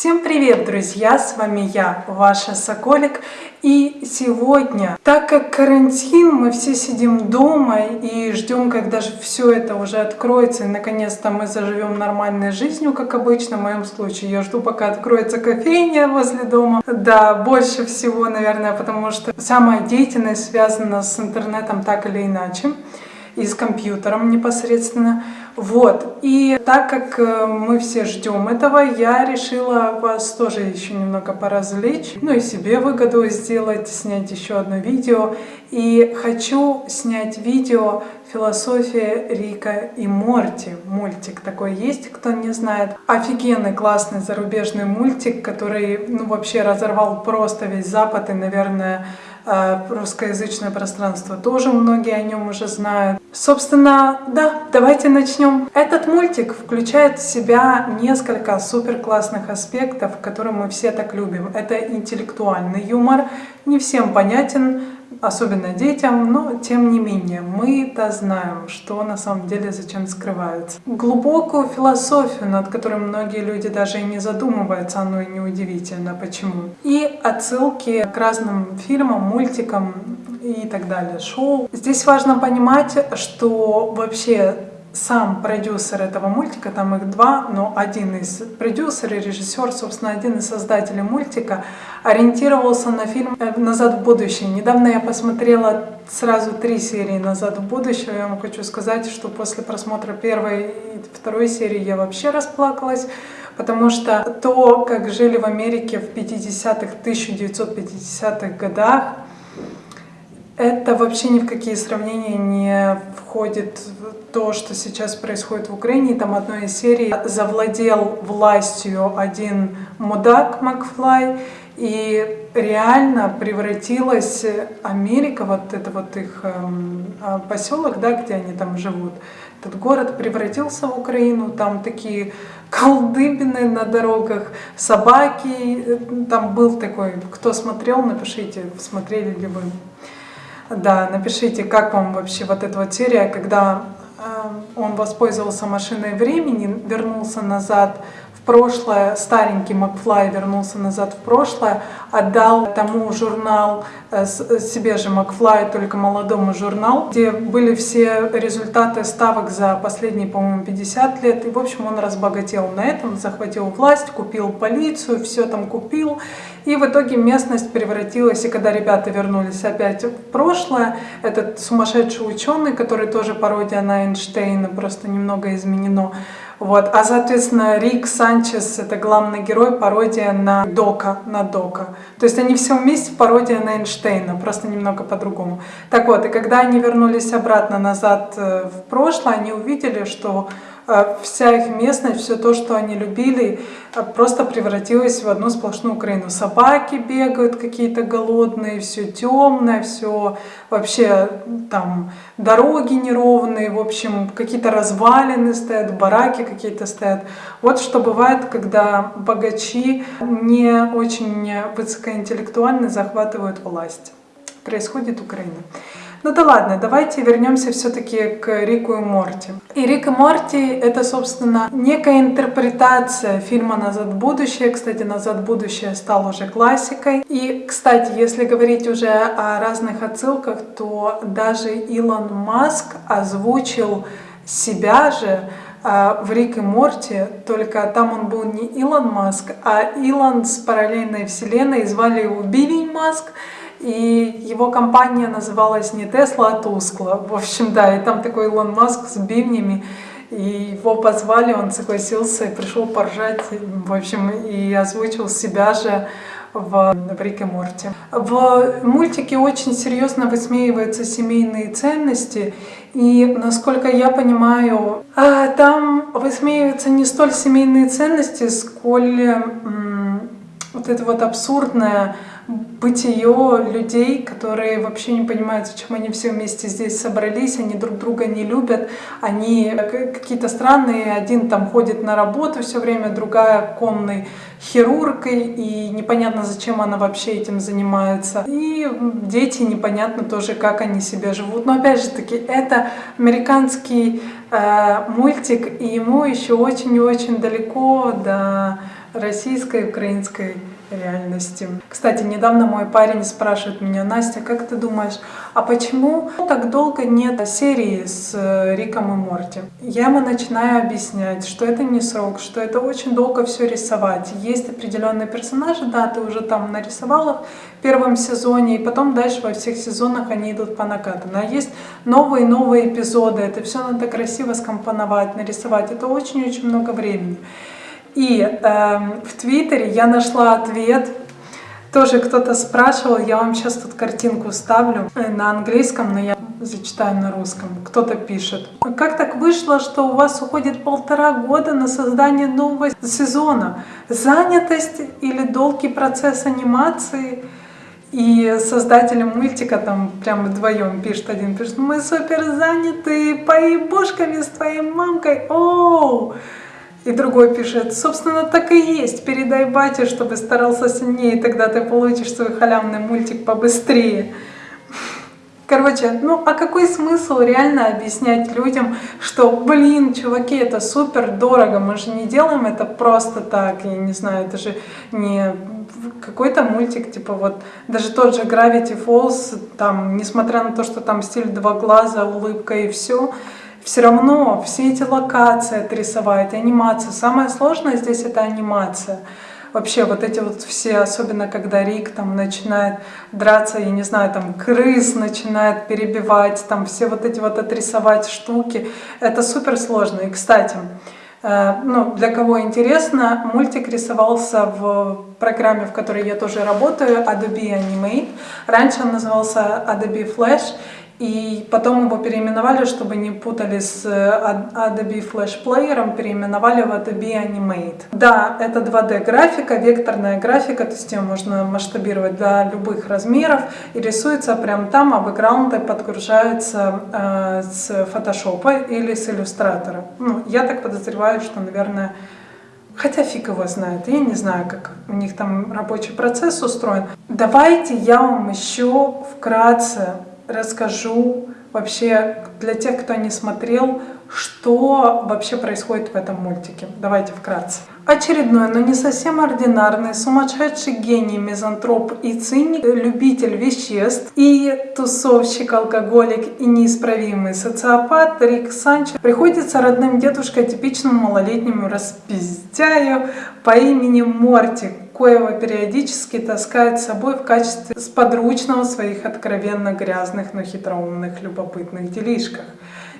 Всем привет, друзья! С вами я, ваша Соколик. И сегодня, так как карантин, мы все сидим дома и ждем, когда же все это уже откроется, и наконец-то мы заживем нормальной жизнью, как обычно в моем случае. Я жду, пока откроется кофейня возле дома. Да, больше всего, наверное, потому что вся моя деятельность связана с интернетом так или иначе и с компьютером непосредственно. Вот. И так как э, мы все ждем этого, я решила вас тоже еще немного поразвлечь, ну и себе выгоду сделать, снять еще одно видео. И хочу снять видео «Философия Рика и Морти». Мультик такой есть, кто не знает. Офигенный, классный зарубежный мультик, который ну, вообще разорвал просто весь Запад и, наверное, русскоязычное пространство тоже многие о нем уже знают. Собственно, да, давайте начнем. Этот мультик включает в себя несколько супер классных аспектов, которые мы все так любим. Это интеллектуальный юмор, не всем понятен, особенно детям, но тем не менее мы-то знаем, что на самом деле зачем скрывается. Глубокую философию, над которой многие люди даже и не задумываются, оно и неудивительно почему. И отсылки к разным фильмам, мультикам и так далее, шоу. Здесь важно понимать, что вообще сам продюсер этого мультика, там их два, но один из продюсеров и режиссер, собственно, один из создателей мультика, ориентировался на фильм э, «Назад в будущее». Недавно я посмотрела сразу три серии «Назад в будущее». Я вам хочу сказать, что после просмотра первой и второй серии я вообще расплакалась, потому что то, как жили в Америке в 50-х, 1950-х годах, это вообще ни в какие сравнения не входит то, что сейчас происходит в Украине. Там одной из серий завладел властью один мудак Макфлай, и реально превратилась Америка, вот это вот их эм, а, поселок, да, где они там живут, этот город превратился в Украину, там такие колдыбины на дорогах, собаки, там был такой, кто смотрел, напишите, смотрели ли вы. Да, напишите, как вам вообще вот эта вот серия, когда э, он воспользовался машиной времени, вернулся назад в прошлое, старенький Макфлай вернулся назад в прошлое, отдал тому журнал, э, себе же Макфлай, только молодому журнал, где были все результаты ставок за последние, по-моему, 50 лет. И, в общем, он разбогател на этом, захватил власть, купил полицию, все там купил. И в итоге местность превратилась, и когда ребята вернулись опять в прошлое, этот сумасшедший ученый, который тоже пародия на Эйнштейна, просто немного изменено, вот. А, соответственно, Рик Санчес — это главный герой, пародия на Дока, на Дока. То есть они все вместе пародия на Эйнштейна, просто немного по-другому. Так вот, и когда они вернулись обратно назад э, в прошлое, они увидели, что вся их местность, все то, что они любили, а, просто превратилось в одну сплошную Украину. Собаки бегают какие-то голодные, все темное, все вообще там дороги неровные, в общем, какие-то развалины стоят, бараки какие-то стоят. Вот что бывает, когда богачи не очень высокоинтеллектуально захватывают власть. Происходит Украина. Ну да ладно, давайте вернемся все-таки к Рику и Морти. И Рик и Морти это, собственно, некая интерпретация фильма «Назад в будущее». Кстати, «Назад в будущее» стал уже классикой. И, кстати, если говорить уже о разных отсылках, то даже Илон Маск озвучил себя же а, в Рик и Морти, только там он был не Илон Маск, а Илон с параллельной вселенной, звали его Билли Маск, и его компания называлась не Тесла, а Тускла. В общем, да, и там такой Илон Маск с бивнями. И его позвали, он согласился и пришел поржать, в общем, и озвучил себя же в, в Рике Морти. В мультике очень серьезно высмеиваются семейные ценности, и, насколько я понимаю, а, там высмеиваются не столь семейные ценности, сколь вот это вот абсурдное бытие людей, которые вообще не понимают, зачем они все вместе здесь собрались, они друг друга не любят, они какие-то странные, один там ходит на работу все время, другая конной хирургой, и непонятно, зачем она вообще этим занимается. И дети непонятно тоже, как они себя живут. Но опять же таки, это американский э, мультик, и ему еще очень и очень далеко до российской украинской реальности. Кстати, недавно мой парень спрашивает меня, Настя, как ты думаешь, а почему так долго нет серии с э, Риком и Морти? Я ему начинаю объяснять, что это не срок, что это очень долго все рисовать. Есть определенные персонажи, да, ты уже там нарисовал их в первом сезоне, и потом дальше во всех сезонах они идут по накатанной. А есть новые-новые эпизоды, это все надо красиво скомпоновать, нарисовать. Это очень-очень много времени. И э, в Твиттере я нашла ответ. Тоже кто-то спрашивал, я вам сейчас тут картинку ставлю э, на английском, но я зачитаю на русском. Кто-то пишет. Как так вышло, что у вас уходит полтора года на создание нового сезона? Занятость или долгий процесс анимации? И создатели мультика там прям вдвоем пишет один, пишет, мы супер заняты поебушками с твоей мамкой, оу! И другой пишет, собственно, так и есть, передай бате, чтобы старался сильнее, тогда ты получишь свой халявный мультик побыстрее. Короче, ну а какой смысл реально объяснять людям, что, блин, чуваки, это супер дорого, мы же не делаем это просто так, я не знаю, это же не какой-то мультик, типа вот, даже тот же Gravity Falls, там, несмотря на то, что там стиль два глаза, улыбка и все, все равно все эти локации отрисовать, анимация. Самое сложное здесь это анимация. Вообще вот эти вот все, особенно когда Рик там начинает драться, я не знаю, там крыс начинает перебивать, там все вот эти вот отрисовать штуки, это супер сложно. И, кстати, э, ну, для кого интересно, мультик рисовался в программе, в которой я тоже работаю, Adobe Animate. Раньше он назывался Adobe Flash, и потом его переименовали, чтобы не путали с э, Adobe Flash Player, переименовали в Adobe Animate. Да, это 2D графика, векторная графика, то есть ее можно масштабировать до любых размеров и рисуется прямо там, а бэкграунды подгружаются э, с Photoshop или с иллюстратора. Ну, я так подозреваю, что, наверное, Хотя фиг его знает, я не знаю, как у них там рабочий процесс устроен. Давайте я вам еще вкратце расскажу вообще для тех, кто не смотрел, что вообще происходит в этом мультике. Давайте вкратце. Очередной, но не совсем ординарный, сумасшедший гений, мизантроп и циник, любитель веществ и тусовщик, алкоголик и неисправимый социопат Рик Санчо приходится родным дедушкой типичному малолетнему распиздяю по имени Морти, коего периодически таскает с собой в качестве сподручного своих откровенно грязных, но хитроумных, любопытных делишках.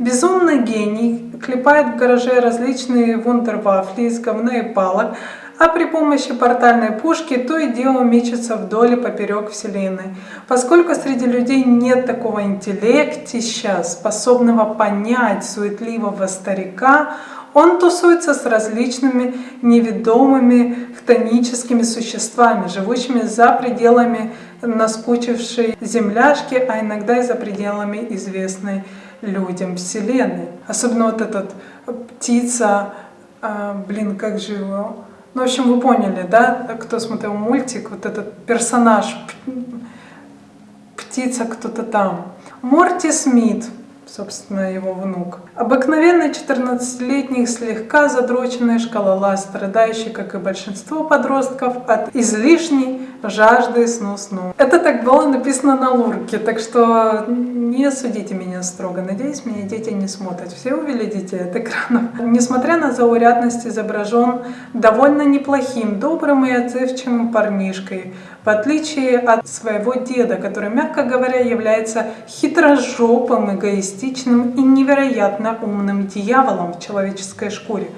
Безумный гений клепает в гараже различные вундервафли из говна и палок, а при помощи портальной пушки то и дело мечется вдоль и поперек Вселенной. Поскольку среди людей нет такого интеллектища, способного понять суетливого старика, он тусуется с различными неведомыми хтоническими существами, живущими за пределами наскучившей земляшки, а иногда и за пределами известной людям Вселенной. Особенно вот этот птица, а, блин, как же его... Ну, в общем, вы поняли, да, кто смотрел мультик, вот этот персонаж, птица кто-то там. Морти Смит, собственно, его внук. Обыкновенный 14-летний, слегка задроченный шкалолаз, страдающий, как и большинство подростков, от излишней жажды сну-сну. Это так было написано на лурке, так что не судите меня строго. Надеюсь, меня дети не смотрят. Все увели детей от экрана. Несмотря на заурядность, изображен довольно неплохим, добрым и отзывчивым парнишкой, в отличие от своего деда, который, мягко говоря, является хитрожопым, эгоистичным и невероятно умным дьяволом в человеческой шкуре.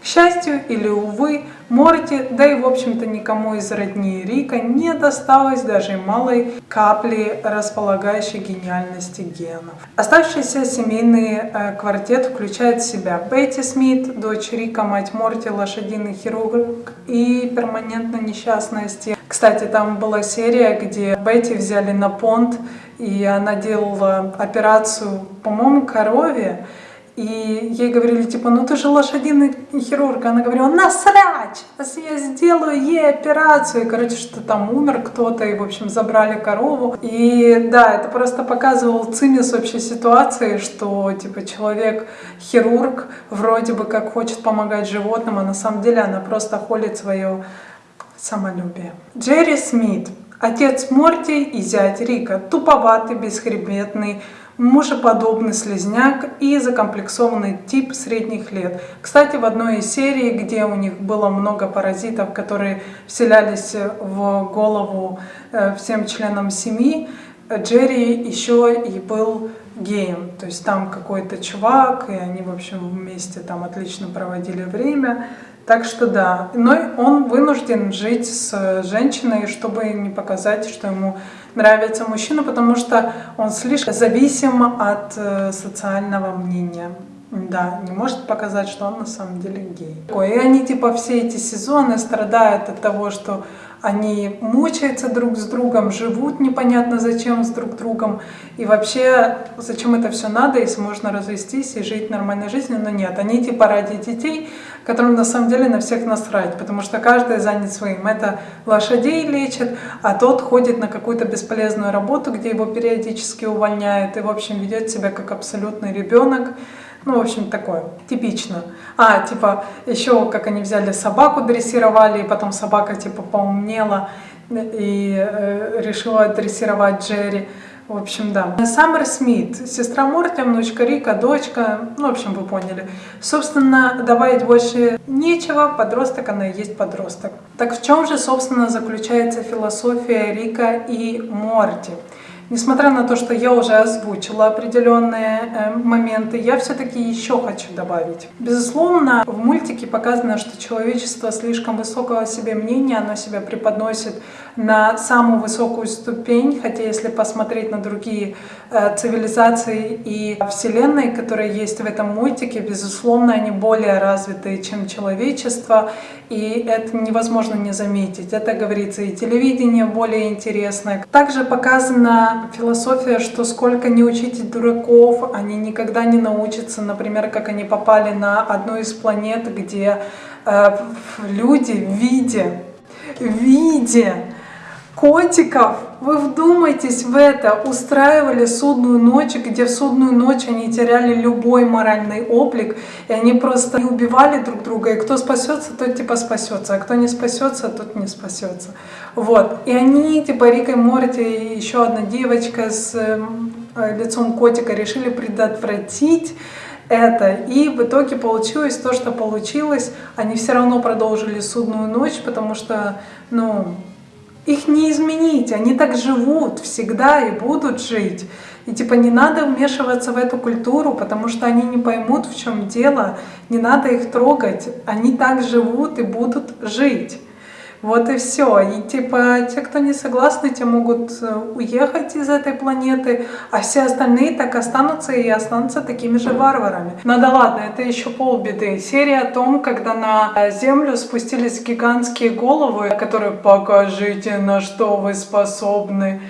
К счастью или увы, Морти, да и в общем-то никому из родни Рика не досталось даже малой капли располагающей гениальности генов. Оставшийся семейный э, квартет включает в себя Бетти Смит, дочь Рика, мать Морти, лошадиный хирург и перманентно несчастная Стив. Кстати, там была серия, где Бетти взяли на понт, и она делала операцию, по-моему, корове, И ей говорили, типа, ну ты же лошадиный хирург. Она говорила, насрать, я сделаю ей операцию. И, короче, что там умер кто-то, и, в общем, забрали корову. И да, это просто показывал цимис вообще ситуации, что, типа, человек-хирург вроде бы как хочет помогать животным, а на самом деле она просто холит свое самолюбие. Джерри Смит, отец Морти и зять Рика, туповатый, бесхребетный, мужеподобный слезняк и закомплексованный тип средних лет. Кстати, в одной из серий, где у них было много паразитов, которые вселялись в голову э, всем членам семьи, Джерри еще и был геем. То есть там какой-то чувак, и они, в общем, вместе там отлично проводили время. Так что да, но он вынужден жить с женщиной, чтобы не показать, что ему нравится мужчина, потому что он слишком зависим от э, социального мнения. Да, не может показать, что он на самом деле гей. И они типа все эти сезоны страдают от того, что они мучаются друг с другом, живут непонятно зачем с друг другом. И вообще, зачем это все надо, если можно развестись и жить нормальной жизнью, но нет. Они типа ради детей, которым на самом деле на всех насрать, потому что каждый занят своим. Это лошадей лечит, а тот ходит на какую-то бесполезную работу, где его периодически увольняют и, в общем, ведет себя как абсолютный ребенок. Ну, в общем, такое, типично. А, типа, еще как они взяли собаку, дрессировали, и потом собака, типа, поумнела и э, решила дрессировать Джерри. В общем, да. Саммер Смит, сестра Морти, внучка Рика, дочка, ну, в общем, вы поняли. Собственно, добавить больше нечего, подросток, она и есть подросток. Так в чем же, собственно, заключается философия Рика и Морти? Несмотря на то, что я уже озвучила определенные э, моменты, я все-таки еще хочу добавить. Безусловно, в мультике показано, что человечество слишком высокого себе мнения, оно себя преподносит на самую высокую ступень, хотя если посмотреть на другие э, цивилизации и вселенные, которые есть в этом мультике, безусловно, они более развитые, чем человечество, и это невозможно не заметить. Это говорится и телевидение более интересное. Также показано философия, что сколько не учите дураков, они никогда не научатся, например, как они попали на одну из планет, где э, люди в виде, в виде котиков, вы вдумайтесь в это, устраивали судную ночь, где в судную ночь они теряли любой моральный облик, и они просто убивали друг друга, и кто спасется, тот типа спасется, а кто не спасется, тот не спасется. Вот. И они, типа Рика и Морти, и еще одна девочка с эм, лицом котика решили предотвратить это. И в итоге получилось то, что получилось. Они все равно продолжили судную ночь, потому что, ну, их не изменить, они так живут всегда и будут жить. И типа не надо вмешиваться в эту культуру, потому что они не поймут, в чем дело, не надо их трогать, они так живут и будут жить. Вот и все. И типа те, кто не согласны, те могут э, уехать из этой планеты, а все остальные так останутся и останутся такими же варварами. Ну да ладно, это еще полбеды. Серия о том, когда на э, Землю спустились гигантские головы, которые «покажите, на что вы способны».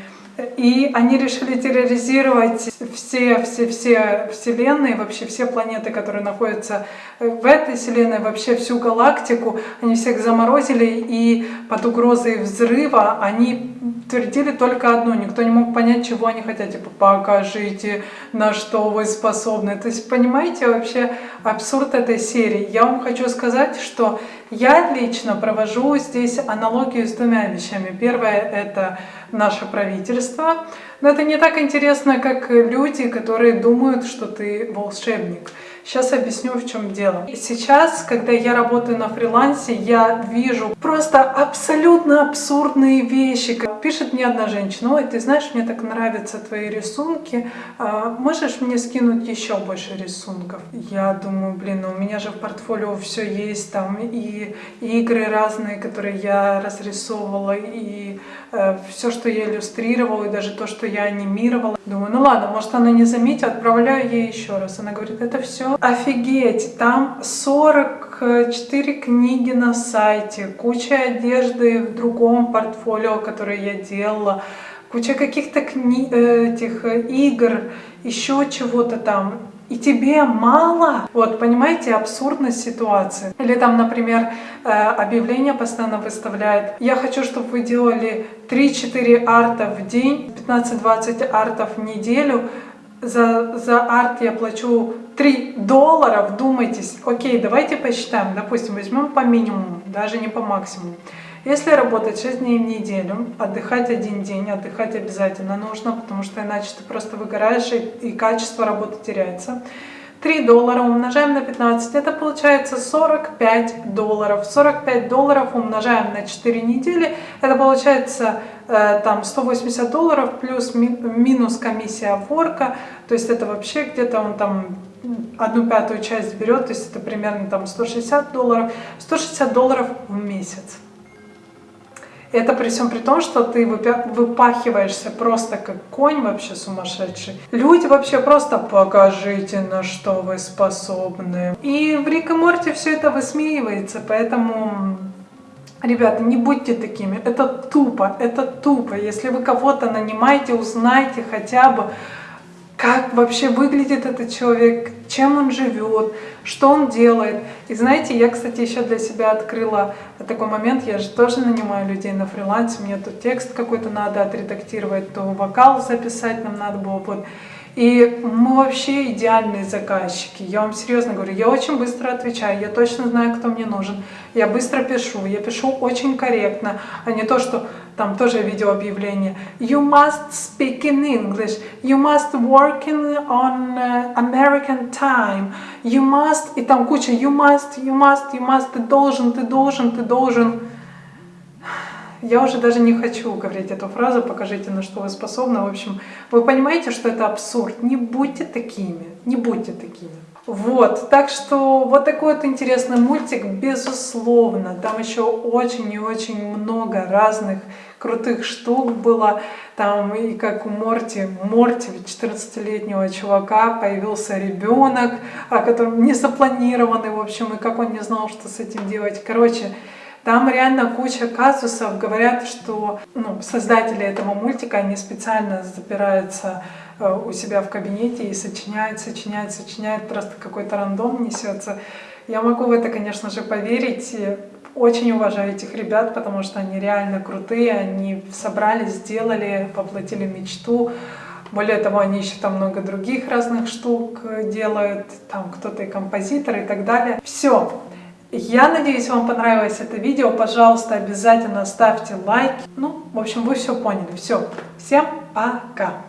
И они решили терроризировать все, все, все вселенные, вообще все планеты, которые находятся в этой вселенной, вообще всю галактику. Они всех заморозили, и под угрозой взрыва они твердили только одно. Никто не мог понять, чего они хотят. Типа, покажите, на что вы способны. То есть, понимаете вообще абсурд этой серии? Я вам хочу сказать, что я лично провожу здесь аналогию с двумя вещами. Первое — это наше правительство. Но это не так интересно, как люди, которые думают, что ты волшебник. Сейчас объясню, в чем дело. Сейчас, когда я работаю на фрилансе, я вижу просто абсолютно абсурдные вещи. Пишет мне одна женщина, ой, ты знаешь, мне так нравятся твои рисунки, а можешь мне скинуть еще больше рисунков? Я думаю, блин, ну у меня же в портфолио все есть, там и, игры разные, которые я разрисовывала, и э, все, что я иллюстрировала, и даже то, что я анимировала. Думаю, ну ладно, может она не заметит, отправляю ей еще раз. Она говорит, это все Офигеть, там 44 книги на сайте, куча одежды в другом портфолио, которое я делала, куча каких-то кни... Э, этих игр, еще чего-то там. и тебе мало. Вот, понимаете, абсурдность ситуации. Или там, например, э, объявление постоянно выставляет. Я хочу, чтобы вы делали 3-4 арта в день, 15-20 артов в неделю. За, за арт я плачу 3 доллара, вдумайтесь. Окей, давайте посчитаем. Допустим, возьмем по минимуму, даже не по максимуму. Если работать 6 дней в неделю, отдыхать один день, отдыхать обязательно нужно, потому что иначе ты просто выгораешь и, качество работы теряется. 3 доллара умножаем на 15, это получается 45 долларов. 45 долларов умножаем на 4 недели, это получается э, там 180 долларов плюс ми, минус комиссия ворка, то есть это вообще где-то он там одну пятую часть берет, то есть это примерно там 160 долларов, 160 долларов в месяц. Это при всем при том, что ты выпахиваешься просто как конь вообще сумасшедший. Люди вообще просто покажите, на что вы способны. И в Рик и Морти все это высмеивается, поэтому... Ребята, не будьте такими, это тупо, это тупо. Если вы кого-то нанимаете, узнайте хотя бы, как вообще выглядит этот человек, чем он живет, что он делает. И знаете, я, кстати, еще для себя открыла такой момент, я же тоже нанимаю людей на фрилансе, мне тут текст какой-то надо отредактировать, то вокал записать нам надо было. Вот. И мы вообще идеальные заказчики. Я вам серьезно говорю, я очень быстро отвечаю, я точно знаю, кто мне нужен. Я быстро пишу, я пишу очень корректно, а не то, что там тоже видео объявление. You must speak in English. You must work in, on uh, American time. You must, и там куча you must, you must, you must, ты должен, ты должен, ты должен. Я уже даже не хочу говорить эту фразу, покажите, на что вы способны. В общем, вы понимаете, что это абсурд. Не будьте такими, не будьте такими. Вот, так что вот такой вот интересный мультик, безусловно. Там еще очень и очень много разных крутых штук было. Там и как у Морти, Морти, 14-летнего чувака, появился ребенок, который не запланированный, в общем, и как он не знал, что с этим делать. Короче, там реально куча казусов. Говорят, что ну, создатели этого мультика, они специально запираются э, у себя в кабинете и сочиняют, сочиняют, сочиняют, просто какой-то рандом несется. Я могу в это, конечно же, поверить. Очень уважаю этих ребят, потому что они реально крутые, они собрали, сделали, воплотили мечту. Более того, они еще там много других разных штук делают, там кто-то и композитор и так далее. Все, я надеюсь, вам понравилось это видео. Пожалуйста, обязательно ставьте лайки. Ну, в общем, вы все поняли. Все. Всем пока.